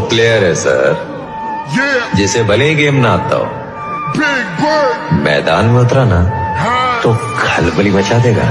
Player है sir Yeah, जिसे भले ही गेम ना आता हो। मैदान में उतरा ना हाँ। तो खलबली मचा देगा।